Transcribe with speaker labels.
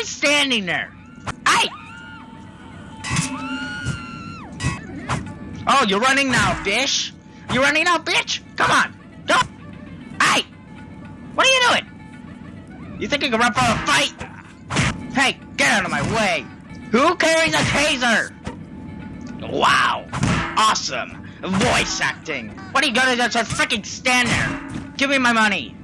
Speaker 1: always standing there? Hey! Oh, you're running now, bitch! You're running now, bitch! Come on! Don't! Hey! What are you doing? You think you can run for a fight? Hey, get out of my way! Who carries a taser? Wow! Awesome! Voice acting! What are you gonna do? Just freaking stand there! Give me my money!